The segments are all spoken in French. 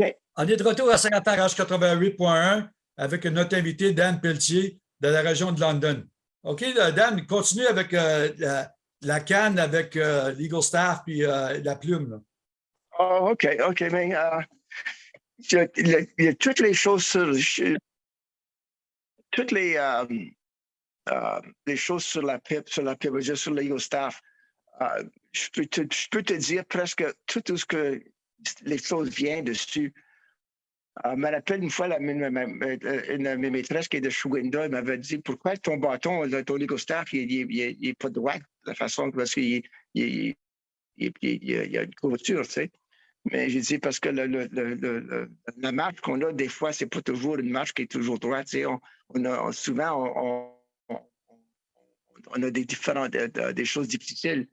OK. On est de retour à Saint-Antarage 88.1 avec notre invité Dan Pelletier de la région de London. OK, Dan, continue avec euh, la, canne, avec euh, l'Eagle Staff puis euh, la plume. Oh, OK, OK, mais il y, a, toutes les choses sur toutes les, les choses sur la pipe, sur la pipe, sur l'Eagle Staff. je, peux te, je peux te dire presque tout ce que les choses viennent dessus. Je me rappelle une fois, la, une, de mes maîtresses qui est de elle m'avait dit Pourquoi ton bâton, ton Lego Staff, il n'est pas droit de la façon parce qu'il il, y a une couverture, tu sais. Mais j'ai dit parce que le, la marche qu'on a, des fois, c'est pas toujours une marche qui est toujours droite. Tu sais? On, a, souvent, on, on, a des différentes des choses difficiles.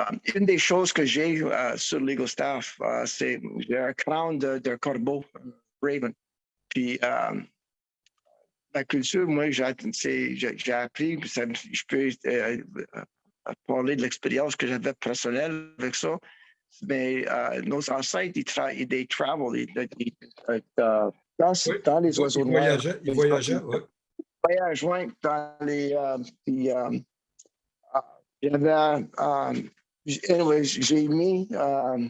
Euh, une des choses que j'ai euh, sur Lego Staff, euh, c'est j'ai un crown de, corbeau, Raven. Puis la culture, moi, j'ai appris, je peux parler de l'expérience que j'avais personnelle avec ça. Mais nos ancêtres, ils, tra ils travel, ils, dans, dans, les oiseaux ils voyageaient, ils voyageaient, oui. dans les. puis, y avait anyway, j'ai mis euh,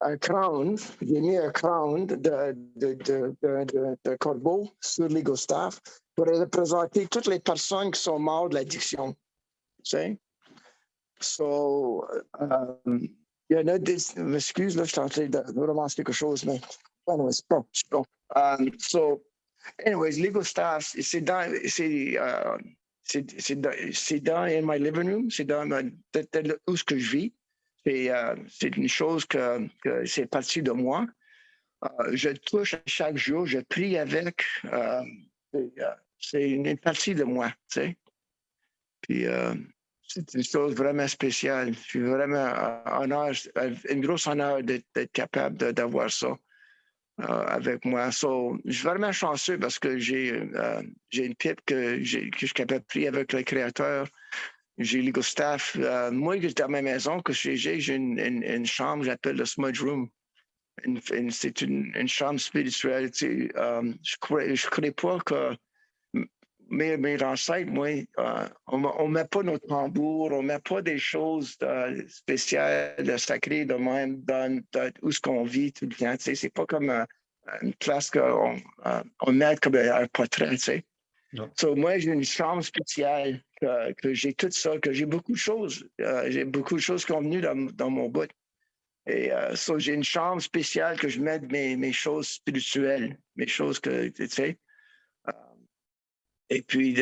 un crown, j'ai mis un crown de, de, de, de, de corbeau sur staff pour représenter toutes les personnes qui sont mortes de l'addiction. Tu sais? So, um, il y en a des, m'excuse, je suis en train de relancer quelque chose, mais anyway, c'est bon, bon. Um, so, anyways, Staff, c'est dans, c'est, uh, c'est dans my living room, c'est dans où ce que je vis. Euh, c'est une chose que, que c'est parti de moi. Euh, je touche chaque jour, je prie avec. Euh, c'est une, partie de moi. Puis c'est une chose vraiment spéciale. Je suis vraiment honneur, une grosse honneur d'être capable d'avoir ça. Euh, avec moi. Je suis vraiment chanceux parce que j'ai euh, une pipe que, que je suis capable de prier avec le Créateur. J'ai le staff. Euh, moi, dans ma maison, que j'ai, une, une, une chambre, j'appelle le smudge room. c'est une, chambre spirituelle. je ne crois pas que mes, mes ancêtres, moi, on ne met pas nos tambours, on ne met pas des choses spéciales, sacrées de même dans, où ce qu'on vit tout le temps. C'est pas comme une place qu'on on met comme un portrait. Tu sais. moi, j'ai une chambre spéciale que, j'ai tout ça, que j'ai beaucoup de choses. Euh, j'ai beaucoup de choses qui sont venues dans, dans mon bout. Et euh, j'ai une chambre spéciale que je mets mes, mes choses spirituelles, mes choses que, tu sais. Euh, et puis,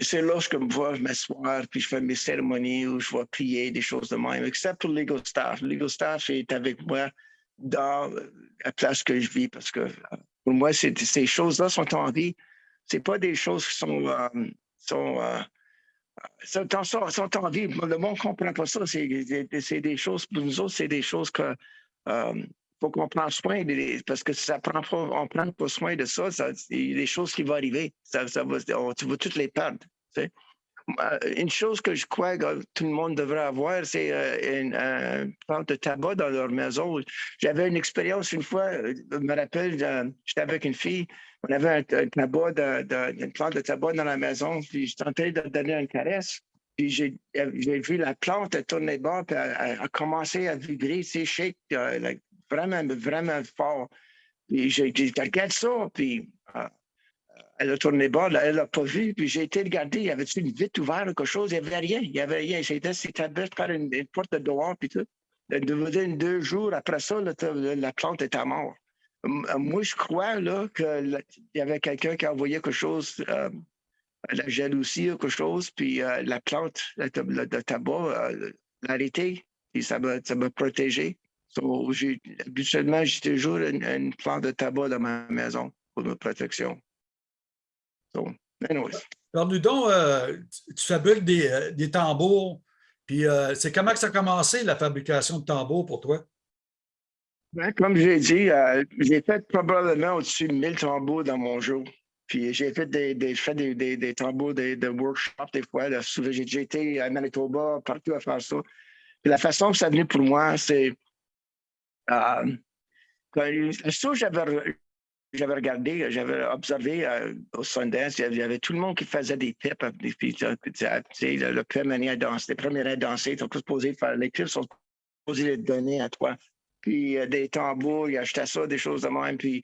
c'est là que je me m'asseoir, puis je fais mes cérémonies où je vais prier, des choses de même, except pour l'ego staff. L'ego staff est avec moi dans la place que je vis parce que euh, pour moi, ces choses-là sont en vie. Ce pas des choses qui sont, euh, sont, euh, sont, sont, en vie. Le monde ne comprend pas ça. C'est des choses, pour nous autres, c'est des choses que faut qu'on prenne soin parce que ça prend pas, on prend pas soin de ça, ça il y a des choses qui vont arriver. Ça, ça va, tu vas toutes les perdre. Euh, une chose que je crois que tout le monde devrait avoir, c'est euh, une plante de tabac dans leur maison. J'avais une expérience une fois, euh, je me rappelle, j'étais avec une fille, on avait un, tabac de, une plante de tabac dans la maison, puis je tentais de donner une caresse. Puis j'ai vu la plante tourner bas, puis elle, a commencé à vibrer, shake, vraiment, vraiment fort. Puis j'ai dit, regarde ça, puis elle a tourné bas, elle n'a pas vu, puis j'ai été regarder, y avait une vitre ouverte ou quelque chose, il n'y avait rien, il n'y avait rien. C'était par une, porte de dehors, puis tout. Deux jours après ça, la plante était morte. Moi, je crois qu'il y avait quelqu'un qui a envoyé quelque chose, euh, la jalousie ou quelque chose, puis euh, la plante de tabac euh, et ça m'a protégé. Habituellement, j'ai toujours une, une plante de tabac dans ma maison pour ma protection. Alors, donc, euh, tu fabriques des, euh, des tambours, puis euh, c'est comment que ça a commencé, la fabrication de tambours pour toi? Ben, comme j'ai dit, j'ai fait probablement au-dessus de 1000 tambours dans mon jour. Puis j'ai fait des, des, fait des, des, des tambours, des, des, workshops des fois. J'ai été à Manitoba, partout à faire ça. Puis la façon que ça venait pour moi, c'est chose j'avais j'avais regardé, j'avais observé euh, au Sundance, il y avait- tout le monde qui faisait des euh, des- puis, sais, tu le, premier à danser, les premiers à danser, ils sont tous supposés faire les tips, sont supposés les donner à toi. Puis euh, des tambours, ils achetaient ça, des choses de même. Puis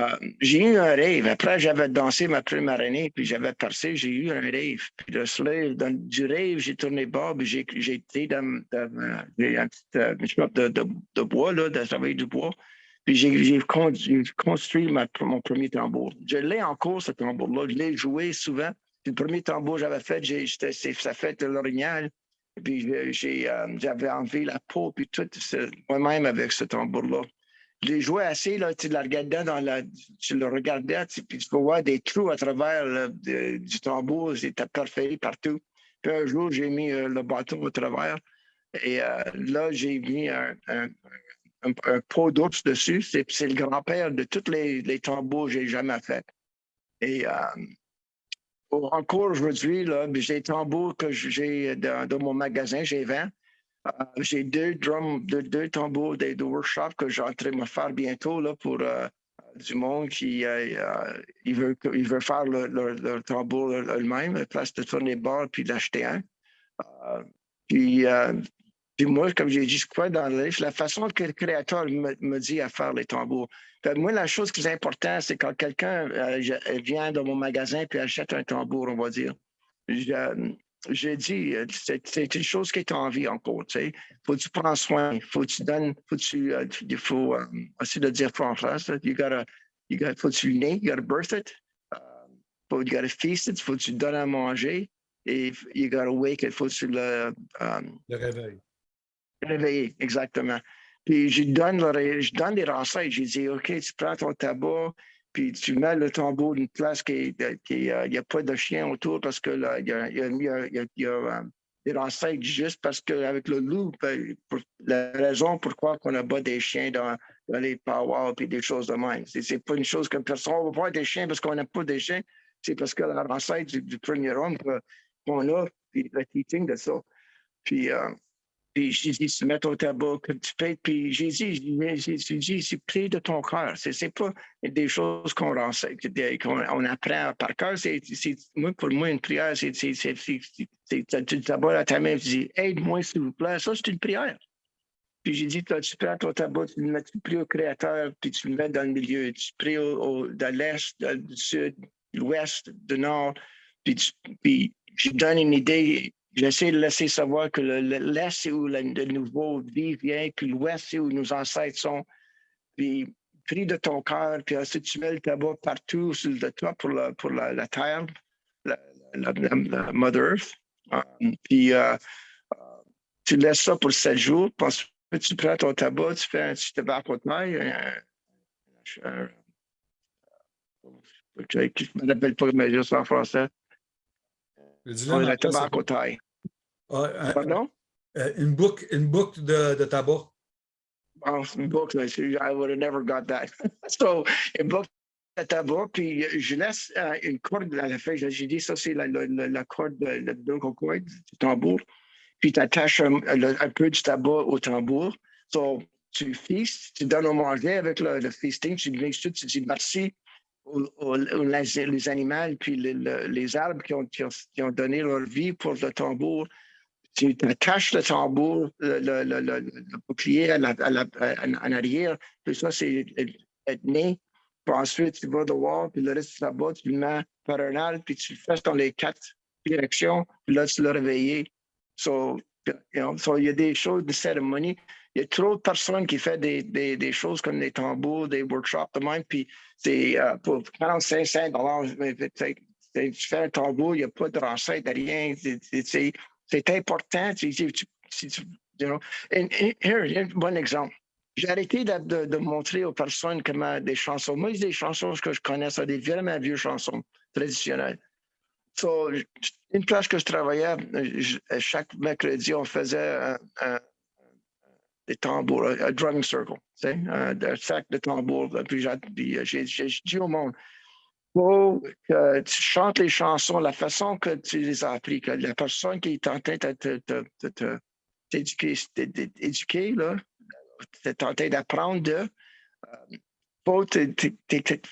euh, j'ai eu un rêve. Après, j'avais dansé ma première année, puis j'avais percé, j'ai eu un rêve. Puis de cela, dans, du rêve, j'ai tourné bas, puis j'ai été dans, un petit euh, de, de, de bois, là, de travailler du bois. Puis j'ai j'ai con- j'ai construit mon premier tambour. Je l'ai encore, ce tambour-là. Je l'ai joué souvent. Puis le premier tambour que j'avais fait, c'est- ça fait de l'orignal. Puis euh, j'avais enlevé la peau, puis tout, moi-même avec ce tambour-là. L'ai joué assez, là, tu le regardais dans la, tu le regardais, tu- puis tu peux voir des trous à travers du tambour, c'était parfait partout. Puis un jour, j'ai mis euh, le bâton au travers, et euh, là, j'ai mis un, un, un, pot d'ours dessus. C'est le grand-père de tous les, les tambours que j'ai jamais fait. Et euh, encore aujourd'hui, j'ai des tambours que j'ai dans, dans mon magasin, j'ai 20. Euh, j'ai deux drums, deux, deux tambours des de workshops que j'ai en train de me faire bientôt là, pour euh, du monde qui euh, il veut, il veut faire le, le- le tambour eux-mêmes, à place de tourner bord puis d'acheter un. Puis, puis moi, comme j'ai dit, crois dans le livre, la façon que le créateur me, me dit à faire les tambours. Moi, la chose qui est importante, c'est quand quelqu'un vient dans mon magasin puis achète un tambour, on va dire. J'ai dit, euh, c'est une chose qui est en vie encore, tu sais. Faut que tu prends soin, faut que tu donnes, faut que tu, euh, il faut, euh, essayer de dire en français, you gotta, you gotta, faut que tu le nais, you gotta birth it, euh, faut, you gotta feast it, faut que tu le donnes à manger, et you gotta wake it, faut que tu le, euh, Le réveil. Réveillé, exactement. Puis je donne, le je donne des recettes. J'ai dit, OK, tu prends ton tabac, puis tu mets le tambour d'une place qui est, euh, n'y a pas de chien autour parce que il y a, y a- a- a- a, euh, des recettes juste parce qu'avec le loup, ben, la raison pourquoi on abat des chiens dans, les powwows et des choses de même. C'est pas une chose que personne, on va voir des chiens parce qu'on n'aime pas des chiens. C'est parce que la du, du premier homme qu'on a, puis le teaching de ça. Puis, euh, puis j'ai dit, se mettre au tabac, que tu payes. Puis j'ai dit, dit, c'est pris de ton cœur. C'est pas des choses qu'on qu'on on apprend par cœur. Moi, pour moi, une prière, c'est, c'est, tu à ta main, tu dis, aide-moi, s'il vous plaît. Ça, c'est une prière. Puis j'ai dit, toi, tu prends ton tabac, tu le mets, tu pries au Créateur, puis tu le mets dans le milieu. Tu pries au, de l'Est, du Sud, de l'Ouest, du Nord. Puis, puis je donne une idée. J'essaie de laisser savoir que le- le- l'Est, c'est où le, nouveau vie vient, puis l'Ouest, c'est où nos ancêtres sont. Puis prie de ton cœur, puis ensuite tu mets le tabac partout sur le toit pour la, pour la, terre, la, Mother Earth. Euh, puis euh, euh, tu laisses ça pour sept jours, puis ensuite tu prends ton tabac, tu fais un petit tabac au je ne me rappelle pas, mais juste en français. Ouais, en le tabac au taille. Ah, un- Pardon? euh, une boucle, une boucle de, de tabac. C'est une boucle, I would have never got that. so, une boucle de tabac, puis je laisse euh, une corde à la fin. J'ai dit, ça, c'est la, la, la, corde, de- la vocal cord du tambour. Puis tu attaches un, le- un peu du tabac au tambour. So, tu feastes, tu donnes à manger avec le, le feasting, tu tout, tu dis merci les, animaux, puis le- le- les arbres qui ont, qui, ont, donné leur vie pour le tambour. Tu attaches le tambour, le, le, bouclier à la- à la- en, en arrière, puis ça, c'est né. Puis ensuite, tu vas dehors, puis le reste du tabac, tu le mets par un arbre, puis tu le fais dans les quatre directions, puis là, tu l'as réveillé. So, il y a des choses de cérémonie. Il y a trop de personnes qui font des, choses comme des tambours, des workshops de même, puis euh, pour 45 cents dollars. Tu fais un tambour, il n'y a pas de recette, de rien. C'est- important. Here, un bon exemple. J'ai arrêté de, montrer aux personnes comment des chansons. Moi, des chansons que je connais, c'est des vraiment vieux chansons traditionnelles. So, une place que je travaillais, chaque mercredi, on faisait un- des tambours, un, drumming circle, un, sac de tambours. Puis j'ai puis j'ai- dit au monde, faut que tu chantes les chansons la façon que tu les as appris, que la personne qui est en train de t'éduquer, t'é- t'é- éduquer, là, t'es en train d'apprendre de, euh, faut,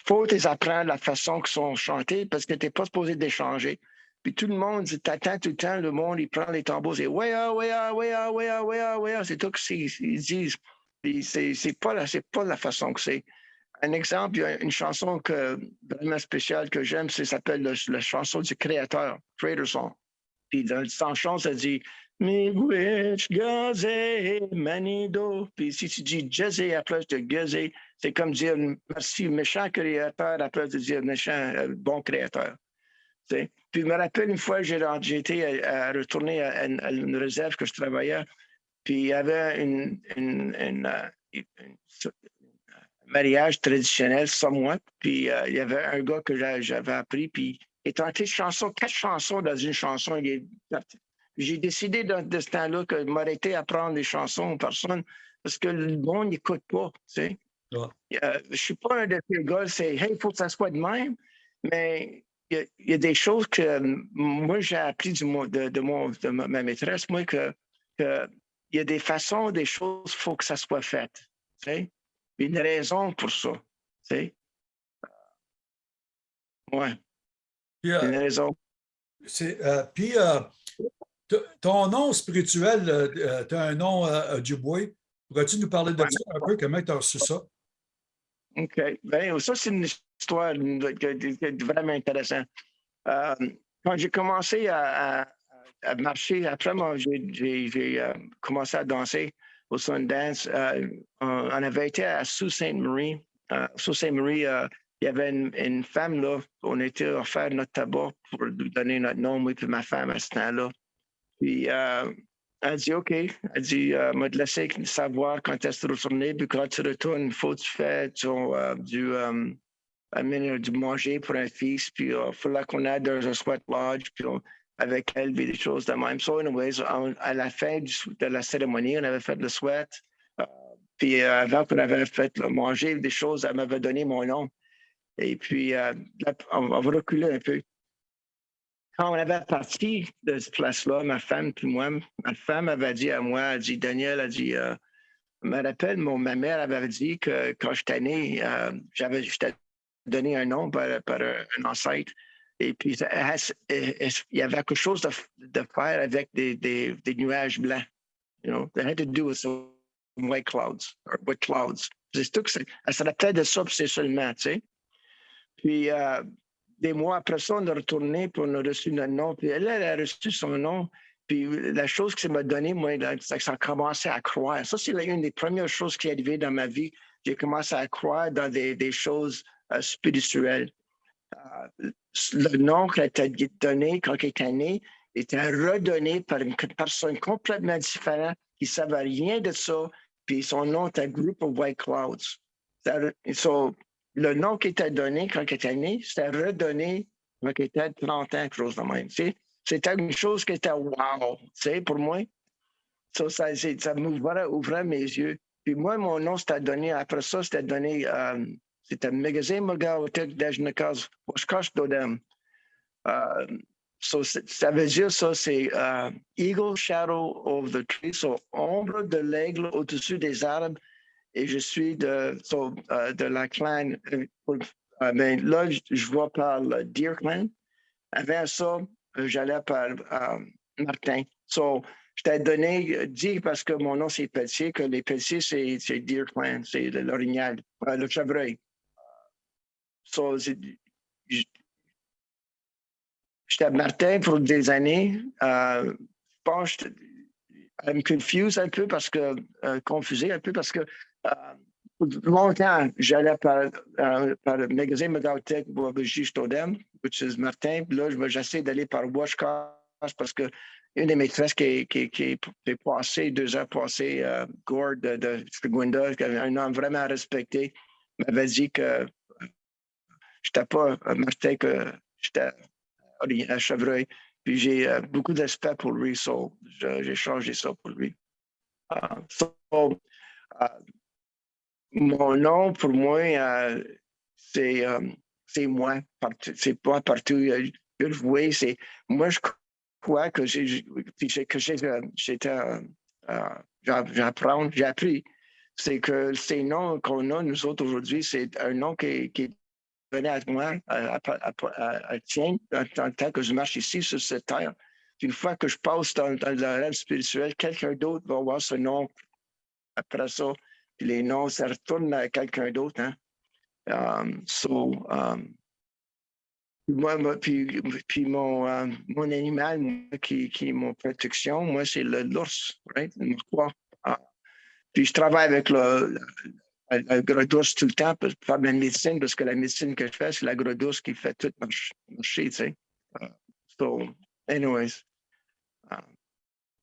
faut les apprendre la façon qu'ils sont chantés parce que tu n'es pas supposé d'échanger. Puis tout le monde, t'attends tout le temps, le monde, il prend les tambours, et ouais, ah, ouais, ah, ouais, ah, ouais, ouais, ouais, c'est tout ce qu'ils disent. Puis c'est c'est pas, la- c'est pas la façon que c'est. Un exemple, il y a une chanson que, vraiment spéciale que j'aime, ça s'appelle le- la chanson du créateur, Creator Song. Puis dans le chanson, ça dit Miigwech gazé manido. Puis si tu dis jazé à la place de gazé, c'est comme dire merci méchant créateur à la place de dire méchant euh, bon créateur. Puis je me rappelle une fois, j'ai été à, à retourner à, une- à une réserve que je travaillais, puis il y avait une, une, une, euh, une- mariage traditionnel, somewhat, puis euh, il y avait un gars que j'a- j'avais appris, puis il tenté chansons, quatre chansons dans une chanson. il est parti. J'ai décidé de, de ce temps-là que de m'arrêter à prendre des chansons aux personnes parce que le monde n'écoute pas, tu sais. Ouais. Euh, je suis pas un de ces gars, c'est hey, il faut que ça soit de même, mais il y a, il y a des choses que euh, moi j'ai appris du, de, de, mon, de ma, ma maîtresse, moi, que, que il y a des façons, des choses, il faut que ça soit fait. Tu sais? Il y a une raison pour ça. Tu sais? Ouais, Puis, il y a euh, une raison. euh, puis, euh, ton nom spirituel, tu as un nom Dubois. Pourrais-tu nous parler de Ouais. ça un peu? Comment tu as reçu ça? OK. Ben, ça, c'est une histoire que- vraiment intéressante. Euh, quand j'ai commencé à, marcher, après, moi, j'ai- euh, commencé à danser au Sundance. euh, on, avait été à Sault Ste. Marie. Euh, Sault Ste. Marie, euh, il y avait une, femme là. On était offert notre tabac pour donner notre nom, moi et ma femme à ce temps-là. Puis, euh, elle dit OK. Elle dit euh, m'a te laisser savoir quand est-ce que tu retournes. Puis quand tu retournes, il faut que tu euh, du, euh, amener du manger pour un fils. Puis il fallait qu'on aille dans un sweat lodge. Puis avec elle, puis des choses de même. So, anyways, à la fin de la cérémonie, on avait fait le sweat. Euh, puis euh, avant qu'on avait fait le manger, des choses, elle m'avait donné mon nom. Et puis, euh, on, va reculer un peu. Quand on avait parti de cette place-là, ma femme puis moi, ma femme avait dit à moi, elle dit, Daniel, elle dit, euh, je me rappelle, mon, ma mère avait dit que quand j'étais né, euh, j'avais, je t'ai donné un nom par, un, ancêtre. Et puis, il y avait quelque chose de, faire avec des, nuages blancs. You know, that had to do with white clouds, or clouds. C'est tout elle se de ça, c'est seulement, tu sais. Puis, euh, des mois après ça, on est retourné, puis on a reçu notre nom. Puis elle, a reçu son nom. Puis la chose que ça m'a donné, moi, c'est que ça a commencé à croire. Ça, c'est une des premières choses qui est arrivée dans ma vie. J'ai commencé à croire dans des choses euh, spirituelles. Euh, le nom qui été donné quand il était né était redonné par une personne complètement différente qui ne savait rien de ça. Puis son nom était Group of White Clouds. So, le nom qui était donné quand il était né, c'était redonné quand il était 30 ans, quelque chose de même. C'était une chose qui était wow, pour moi. Ça, ça, ça m'ouvrait ouvrait mes yeux. Puis moi, mon nom, c'était donné, après ça, c'était donné, euh, c'était Magazine Magaotek Dajnakaz, Washkash Dodem. Euh, so, ça veut dire ça, c'est euh, Eagle Shadow of the Tree, so ombre de l'aigle au-dessus des arbres. Et je suis de, euh, de la clan, euh, euh, ben, là, je, vois par le Deer Clan. Avant ça, j'allais par Martin. So, je t'ai donné, dit parce que mon nom c'est Pelletier, que les Pelletiers, c'est Deer Clan, c'est l'orignal, le chevreuil. So, J'étais à Martin pour des années. Euh, je pense que elle me un peu parce que, euh, confusé un peu parce que euh, longtemps, j'allais par, euh, par le magasin Megautech pour Brigitte Stodem, which is Martin. Là, je j'essaie d'aller par Washcast parce que une des maîtresses qui, est passée, deux ans passées, Gord de, de un homme vraiment respecté, m'avait dit que je n'étais pas euh, Martin, que j'étais à Chevreuil. Puis j'ai euh, beaucoup de respect pour lui, so j'ai changé ça pour lui. Uh, so, uh, mon nom, pour moi, euh, c'est euh, c'est moi. C'est pas partout. euh, c'est moi, je crois que euh, j'étais euh, euh, j'a- j'apprends, j'ai appris. c'est que ces noms qu'on a, nous autres, aujourd'hui, c'est un nom qui est venu à moi, à, à, à, à- à tien, en, tant que je marche ici sur cette terre. Une fois que je passe dans, le rêve spirituel, quelqu'un d'autre va voir ce nom après ça. Les noms, ça retourne à quelqu'un d'autre. Hein? Um, um, moi, puis, puis mon, animal qui, est mon protection, moi, c'est l'ours, right? Ah. Puis je travaille avec le, gros d'ours tout le temps pour faire de la médecine, parce que la médecine que je fais, c'est la gros d'ours qui fait tout marcher, tu sais. Uh, so, anyways. Uh,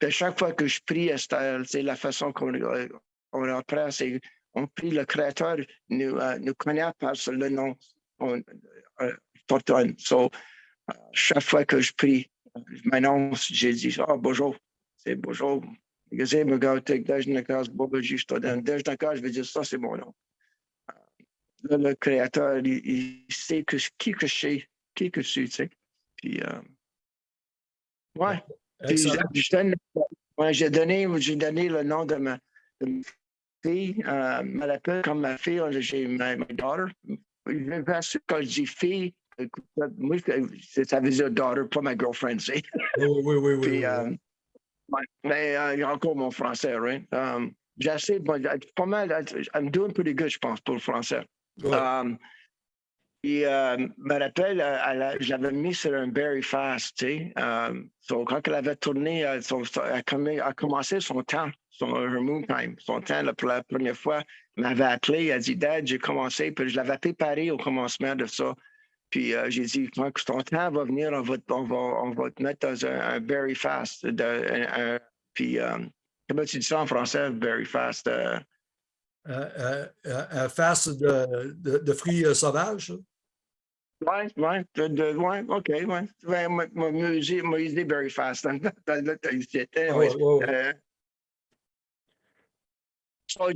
à chaque fois que je prie, c'est la façon qu'on euh, on apprend, c'est on prie le Créateur nous, euh, nous connaît par le nom. On, euh, Fortune. So, euh, chaque fois que je prie, je m'annonce, j'ai dit, ah, bonjour, c'est bonjour. Me je vais dire ça, c'est mon nom. Là, le Créateur, il, il sait que, qui que je suis, qui que je suis, tu sais. Puis, euh, ouais. Je j'ai donné, j'ai donné le nom de ma, de ma fille. Euh, elle m'appelle comme ma fille. J'ai ma, ma daughter. Bien sûr, quand je dis fille, moi, ça veut dire daughter, pas ma girlfriend, tu sais. Oui, oui, oui, oui. Puis, oui, euh, oui. Ouais, mais euh, il y a encore mon français, right? Um, j'ai assez, bon, pas mal, I'm doing pretty good, je pense, pour le français. Ouais. Um, euh, me rappelle, euh, l'avais mis sur un Berry Fast, tu sais. Um, so, quand elle avait tourné, euh, elle, a commencé son temps, son her moon time, son temps là, pour la première fois. Elle m'avait appelé, elle a dit, Dad, j'ai commencé, puis je l'avais préparé au commencement de ça. Puis euh, j'ai dit, quand ton temps va venir, on va, on va, on va te mettre dans un, un Berry Fast. De, un- un- puis, euh, comment tu dis ça en français, Berry Fast? euh, Euh, euh, euh, un face de, de, de fruits sauvages? Ouais, ouais, de, de- ouais, OK, ouais. Ouais, moi, j'ai dit very fast. Dans, dans j'étais,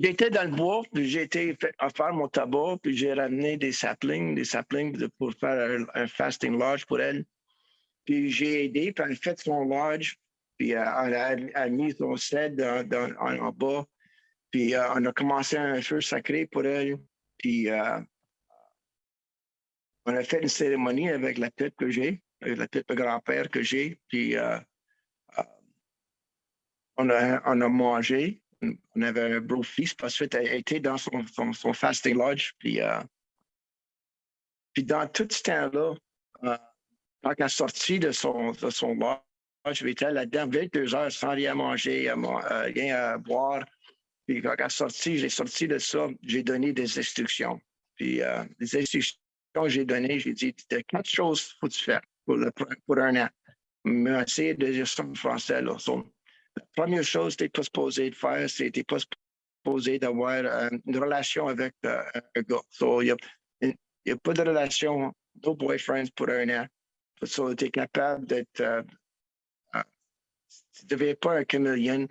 j'étais dans le bois, puis j'ai été à faire mon tabac, puis j'ai ramené des saplings, des saplings pour faire un, fasting lodge pour elle. Puis j'ai aidé, puis elle a fait son lodge, puis euh, elle a, mis son set dans- en, bas. Puis euh, on a commencé un feu sacré pour elle. Puis euh, on a fait une cérémonie avec la pipe que j'ai, avec la pipe de grand-père que j'ai. Puis on, a, on a mangé. On avait un beau fils parce qu'elle était dans son, fasting lodge. Puis, euh, puis dans tout ce temps-là, euh, quand elle est sortie de son, de son lodge, j'étais là-dedans 22 heures sans rien manger, euh, rien à boire. Puis quand elle est sortie, j'ai sorti de ça, j'ai donné des instructions. Puis les instructions que j'ai données, j'ai dit, a quatre choses qu'il faut fasses pour, un an. Mais essayer de dire ça français. Là. Première chose supposé de faire, c'est supposé d'avoir euh, une relation avec euh, un gars. So, il n'y a, pas de relation, no boyfriends pour un an. So, tu es capable d'être... euh, euh, tu ne deviens pas un.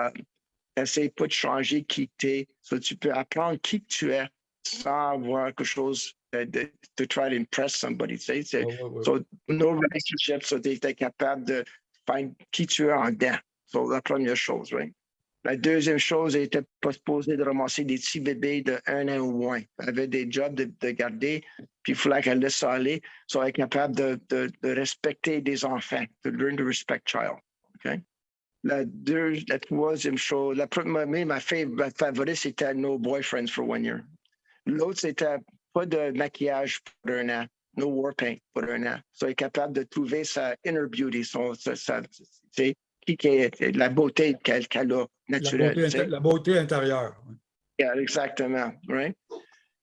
Euh, Essaye pas de changer qui tu es. So, tu peux apprendre qui tu es sans avoir quelque chose de, to try to impress somebody. tu sais. C'est- Ouais, ouais, ouais. So, no relationship, so tu es capable de faire qui tu es en dedans. La première chose, right? La deuxième chose, elle n'était pas supposée de ramasser des petits bébés de un an ou moins. Elle avait des jobs de, de garder, puis il fallait qu'elle laisse ça aller. Elle capable de, de, de respecter des enfants, to learn to respect child. La, deux, la troisième chose, la première, ma, fa- ma favorite, c'était No Boyfriends for One Year. L'autre, c'était pas de maquillage pour un an, no war paint pour un an. So, elle est capable de trouver sa inner beauty, son, qui qui est la beauté qu'elle qu'elle a La naturelle. beauté, la beauté intérieure. Yeah, exactement, right?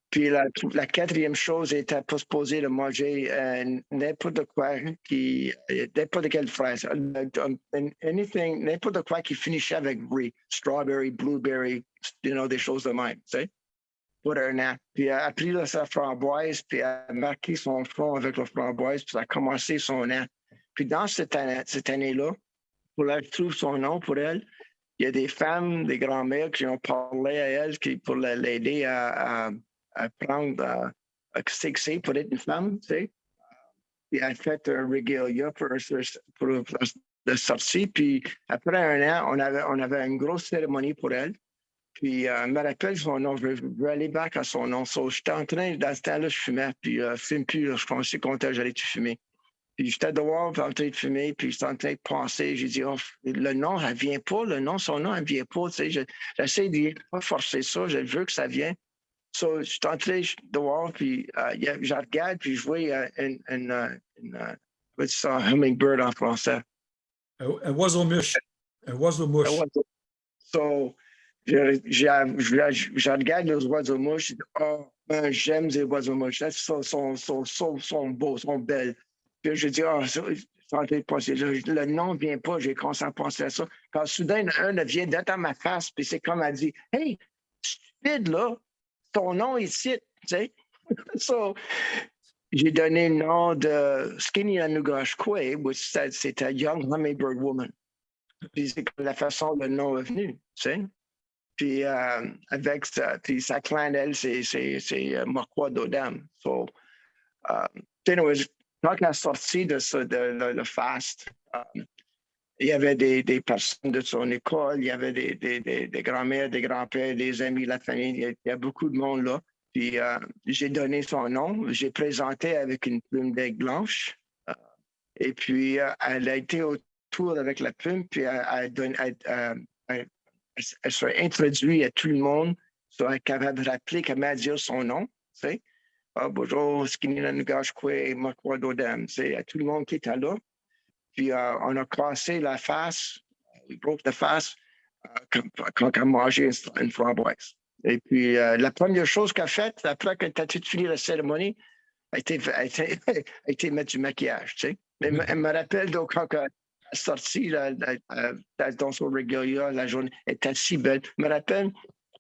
Puis la, la quatrième chose était supposé de manger euh, n'importe quoi qui, n'importe quelle fraise, anything, n'importe quoi qui finissait avec brie, strawberry, blueberry, you know, des choses de même, tu sais, pour un an. Puis elle a pris là, sa framboise, puis elle a marqué son front avec la framboise, puis ça a commencé son an. Puis dans cette année, cette année-là, pour elle trouve son nom pour elle, il y a des femmes, des grands-mères qui ont parlé à elle qui, pour la- l'aider à, à, à prendre, à, à pour être une femme, tu elle a fait un regalia pour, pour, la sortie. Puis après un an, on avait, on avait une grosse cérémonie pour elle. Puis, euh, me rappelle son nom, je veux, je aller back à son nom. J'étais en train, dans ce temps-là, je fumais, puis euh, je fume plus, là, je pensais qu'on était, j'allais tout fumer. Puis j'étais dehors, puis en train de fumer, puis j'étais en train de penser. J'ai dit, oh, le nom, elle vient pas, le nom, son nom, elle vient pas. Tu sais, je- j'essaie de pas forcer ça, je veux que ça vienne. So, je suis entré dehors, puis euh, je regarde, puis je vois euh, une, une, euh, une, euh, ça, hummingbird en français. Un oiseau mouche. Un oiseau mouche. So, je, je, je, je regarde les oiseaux mouches, je dis, oh, ben, j'aime les oiseaux mouches. Ils sont, sont, sont, sont, sont beaux, sont belles. Puis je dis, oh, ça, le, nom ne vient pas, j'ai commencé à penser à ça. Quand soudain, un vient d'être à ma face, puis c'est comme elle dit, hey, stupide, là, ton nom est ici, tu sais. so, j'ai donné le nom de Skinny Anugashkwe, which said c'était Young Hummingbird Woman. Puis c'est comme la façon dont le nom est venu, tu sais. Puis euh, avec ça, puis sa clan, elle, c'est, euh, Marquois d'Odam. So, euh, anyways, quand est sortie de ce, de, le, le fast, euh, il y avait des, des personnes de son école, il y avait des, des, des, grands-mères, des grands-pères, des amis, la famille, il y a, beaucoup de monde là. Puis euh, j'ai donné son nom, j'ai présenté avec une plume d'aigle blanche. euh, et puis euh, elle a été autour avec la plume, puis elle, elle, donne- elle- s'est introduite à tout le monde, soit capable de rappeler comment dire son nom. Ah, bonjour, à tout le monde qui était là. Puis euh, on a cassé la face, we broke the face, euh, quand, quand elle a mangé une, framboise. Et puis euh, la première chose qu'elle a faite, après qu'elle a fini la cérémonie, a été, a été, a été mettre du maquillage, tu sais. Mais elle me- elle me rappelle donc quand elle est sortie là, là, euh, dans son regalia, la journée était si belle. Je me rappelle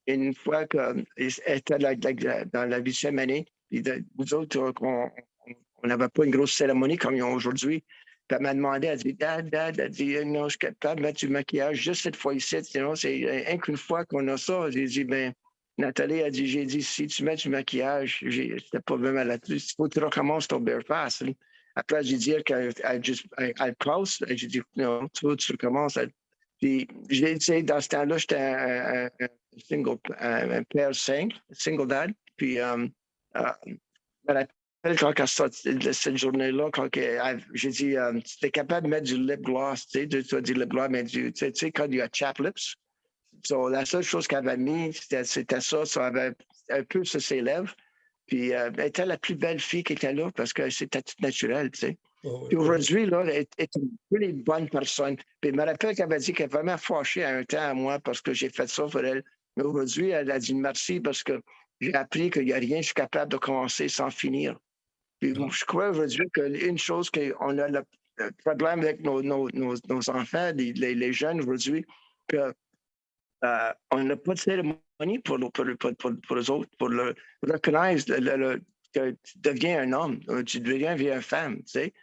une fois qu'elle était dans la huitième année, nous autres, euh, on n'avait pas une grosse cérémonie comme ils ont aujourd'hui. Puis elle m'a demandé, elle dit, Dad, Dad, elle dit, non, je suis capable de mettre du maquillage juste cette fois ici. Sinon, c'est rien qu'une fois qu'on a ça. J'ai dit, ben, Nathalie a dit, j'ai dit, si tu mets du maquillage, c'était pas vraiment là-dessus. Il faut que tu recommences ton bare face. Après, j'ai dit qu'elle passe. J'ai dit, non, tu veux, tu recommences. Puis, j'ai, sais, dans ce temps-là, j'étais un, un- single, un, père cinq, single dad. Puis, euh, je me rappelle quand elle sorti de cette journée-là, quand j'ai dit, euh, tu es capable de mettre du lip gloss, tu sais, de- tu as du lip gloss, mais du, tu sais, quand il y a chap lips. So, la seule chose qu'elle avait mis, c'était ça, ça avait un peu sur ses lèvres. Puis, euh, elle était la plus belle fille qui était là parce que c'était tout naturel, tu sais. Oh, oui. aujourd'hui, là, elle est une really bonne personne. Puis je me rappelle qu'elle m'a dit qu'elle est vraiment fâchée à un temps à moi parce que j'ai fait ça pour elle. Mais aujourd'hui, elle a dit merci parce que j'ai appris qu'il n'y a rien, je suis capable de commencer sans finir. Puis Ah. je crois aujourd'hui qu'une chose qu'on a le, problème avec nos, nos, nos, nos enfants, les, les, les jeunes aujourd'hui, que euh, on n'a pas de cérémonie pour, pour, le- pour, pour, pour eux autres, pour le reconnaître le- le- le- que tu deviens un homme, euh, tu deviens une femme, tu sais.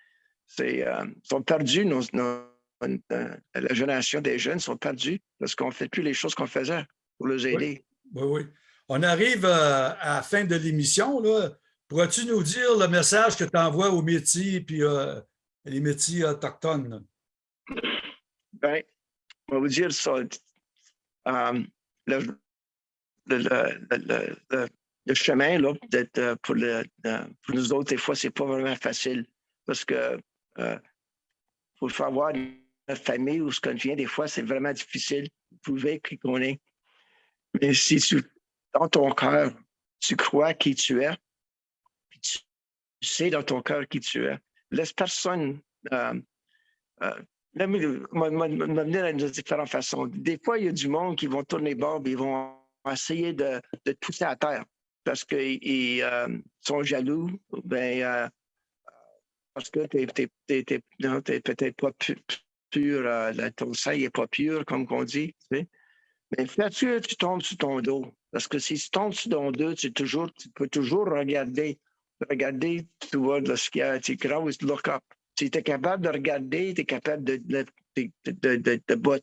C'est, euh, ils sont perdus, nos, nos- euh, la génération des jeunes sont perdus parce qu'on ne fait plus les choses qu'on faisait pour les aider. Oui, oui. On arrive euh, à la fin de l'émission. là. Pourrais-tu nous dire le message que tu envoies aux métiers puis euh, les métiers autochtones? là? Ben, on va vous dire ça. Euh, le, chemin là, euh, pour, pour nous autres, des fois, c'est pas vraiment facile parce que euh, faut le faire voir notre famille ou ce qu'on vient, des fois, c'est vraiment difficile de prouver qui qu'on est. Mais si tu, dans ton cœur, tu crois qui tu es, puis tu sais dans ton cœur qui tu es, laisse personne euh, euh, me venir de différentes façons. Des fois, il y a du monde qui vont tourner bord et ils vont essayer de, de te pousser à terre parce qu'ils ils, euh, sont jaloux. Ben, euh, parce que tu n'es peut-être pas pu- pur, euh, ton sang n'est pas pur, comme on dit. Mais fais-tu que tu tombes sur ton dos? Parce que si tu tombes sur ton dos, tu, toujours, tu peux toujours regarder. Regarder, tu vois. Tu always look up. Si tu es capable de regarder, tu es capable de, de, de, de, de,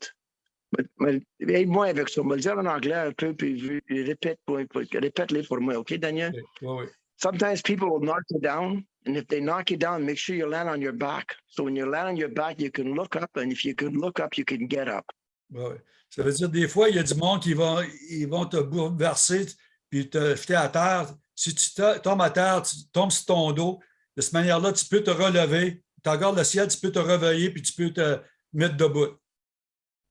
Aide-moi avec ça. On va le dire en anglais un peu, puis je- répète pour, pour- répète-les pour moi, OK, Daniel? Oui, oui, oui. Sometimes people will knock you down, and if they knock you down, make sure you land on your back. So when you land on your back, you can look up, and if you can look up, you can get up. Ouais. Ça veut dire des fois, il y a du monde qui vont, ils vont te bouleverser puis te jeter à terre. Si tu tombes à terre, tu tombes sur ton dos, de cette manière-là, tu peux te relever. Tu regardes le ciel, tu peux te réveiller puis tu peux te mettre debout.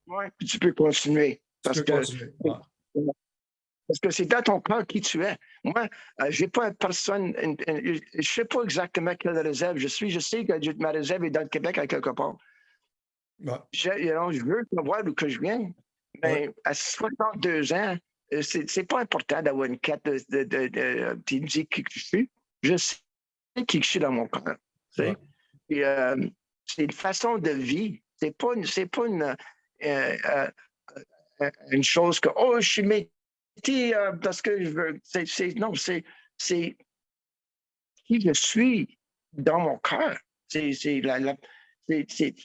Ouais, puis tu peux continuer. Tu Parce peux que continuer. Parce que c'est dans ton cœur qui tu es. Moi, euh, j'ai pas une personne, une- une- je sais pas exactement quelle réserve je suis. Je sais que je- ma réserve est dans le Québec à quelque part. Ouais. Je, you know, je veux savoir d'où que je viens. Mais à 62 ans, euh, c'est pas important d'avoir une carte de, de, de, de- qui me dit qui que je suis. Je sais qui je suis dans mon sais. Ouais. Euh, c'est une façon de vie. C'est pas une, c'est pas une, euh, euh, une chose que oh je suis métier parce que je veux. Non, c'est c'est qui je suis dans mon cœur. C'est la, c'est,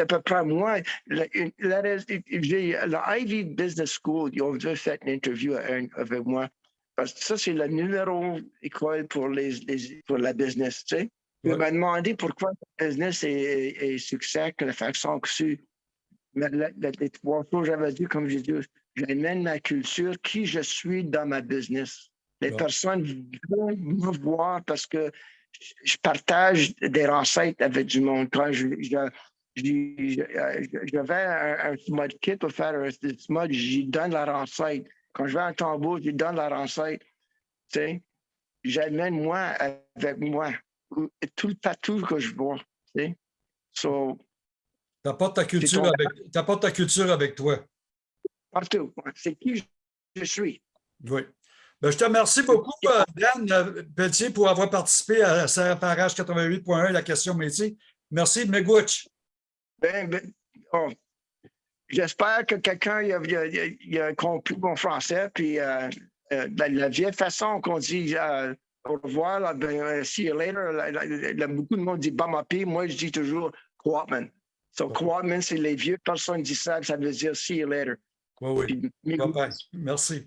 à peu près moi. La, la j'ai la Ivy Business School, ils ont déjà fait une interview avec moi. Parce que ça, c'est le numéro école pour, les, les- pour la business, tu sais. Il Ouais. m'a demandé pourquoi le business est, est, est succès, que la façon que c'est. Mais la- la- les trois choses, j'avais dit, comme j'ai dit, j'amène ma culture, qui je suis dans ma business. Les Ouais. personnes veulent me voir parce que je- partage des recettes avec du monde. Quand je- j'avais un, un smud kit pour faire un smud, j'y donne la recette. Quand je vais un tambour, j'y donne la recette. Tu sais, j'amène moi avec moi tout le partout que je vois. Tu sais. So, apportes ta culture ton- avec, t'apportes ta culture avec toi. partout. C'est qui je- suis. Oui. Ben, je te remercie beaucoup, euh, Dan euh, Pelletier, pour avoir participé à Saraparache 88.1, la question métier. Merci, Megouch. Ben, ben, oh, J'espère que quelqu'un a, compris mon français. Puis euh, euh, la, la vieille façon qu'on dit euh, au revoir, là, ben, see you later, là, là, là, beaucoup de monde dit Bamapi. Moi, je dis toujours Kwatman. So, Kwatman, c'est les vieux personnes qui disent ça, ça veut dire see you later. Oui, oui. Puis. Merci.